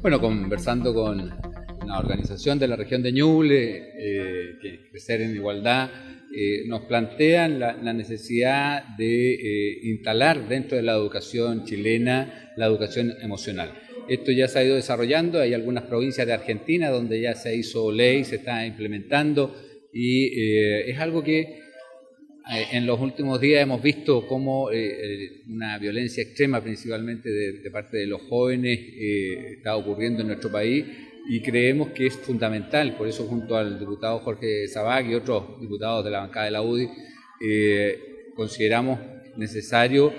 Bueno, conversando con una organización de la región de Ñuble, eh, que Crecer en Igualdad, eh, nos plantean la, necesidad de eh, instalar dentro de la educación chilena la educación emocional. Esto ya se ha ido desarrollando, hay algunas provincias de Argentina donde ya se hizo ley, se está implementando y es algo que en los últimos días hemos visto cómo una violencia extrema, principalmente de, parte de los jóvenes, está ocurriendo en nuestro país y creemos que es fundamental, por eso junto al diputado Jorge Sabac y otros diputados de la bancada de la UDI, eh, consideramos necesario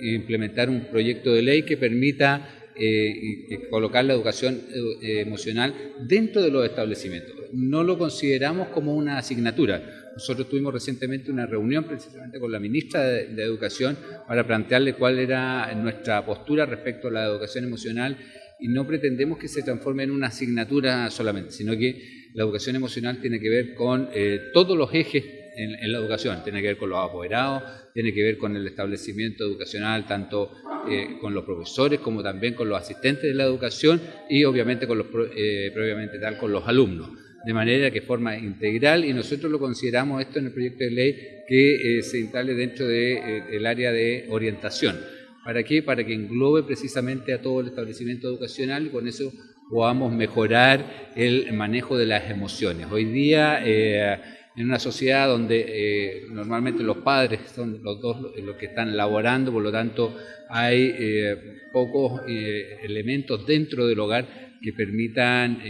implementar un proyecto de ley que permita eh, colocar la educación eh, emocional dentro de los establecimientos. No lo consideramos como una asignatura. Nosotros tuvimos recientemente una reunión precisamente con la ministra de Educación para plantearle cuál era nuestra postura respecto a la educación emocional y no pretendemos que se transforme en una asignatura solamente, sino que la educación emocional tiene que ver con eh, todos los ejes en, la educación, tiene que ver con los apoderados, tiene que ver con el establecimiento educacional, tanto eh, con los profesores como también con los asistentes de la educación y obviamente con los, eh, previamente tal, con los alumnos de manera que forma integral y nosotros lo consideramos esto en el proyecto de ley que se instale dentro del área de orientación. ¿Para qué? Para que englobe precisamente a todo el establecimiento educacional y con eso podamos mejorar el manejo de las emociones. Hoy día, eh, en una sociedad donde eh, normalmente los padres son los dos los que están laborando, por lo tanto hay eh, pocos elementos dentro del hogar que permitan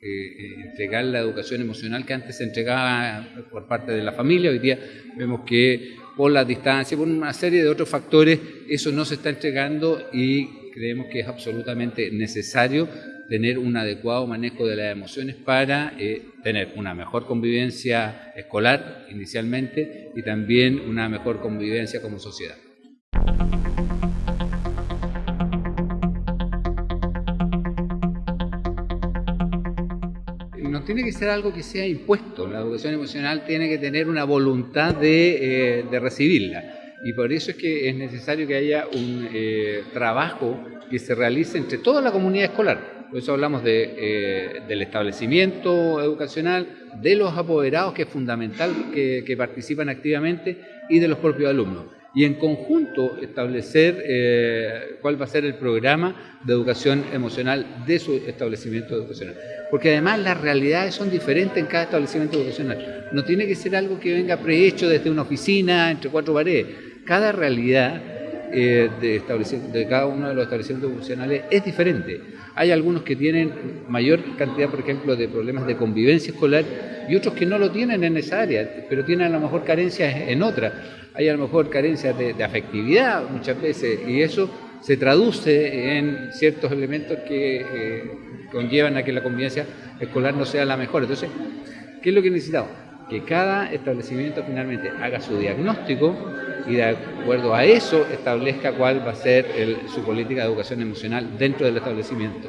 entregar la educación emocional que antes se entregaba por parte de la familia. Hoy día vemos que por la distancia, por una serie de otros factores, eso no se está entregando y creemos que es absolutamente necesario tener un adecuado manejo de las emociones para eh, tener una mejor convivencia escolar inicialmente y también una mejor convivencia como sociedad. no tiene que ser algo que sea impuesto. La educación emocional tiene que tener una voluntad de, eh, recibirla. Y por eso es que es necesario que haya un eh, trabajo que se realice entre toda la comunidad escolar. Por eso hablamos eh, del establecimiento educacional, de los apoderados, que es fundamental que participan activamente, y de los propios alumnos y en conjunto establecer eh, cuál va a ser el programa de educación emocional de su establecimiento educacional. Porque además las realidades son diferentes en cada establecimiento educacional. No tiene que ser algo que venga prehecho desde una oficina, entre cuatro paredes. Cada realidad eh, de, de cada uno de los establecimientos educacionales es diferente. Hay algunos que tienen mayor cantidad, por ejemplo, de problemas de convivencia escolar y otros que no lo tienen en esa área, pero tienen a lo mejor carencias en otra. Hay a lo mejor carencias de, afectividad muchas veces y eso se traduce en ciertos elementos que eh, conllevan a que la convivencia escolar no sea la mejor. Entonces, ¿qué es lo que necesitamos? Que cada establecimiento finalmente haga su diagnóstico y de acuerdo a eso establezca cuál va a ser su política de educación emocional dentro del establecimiento.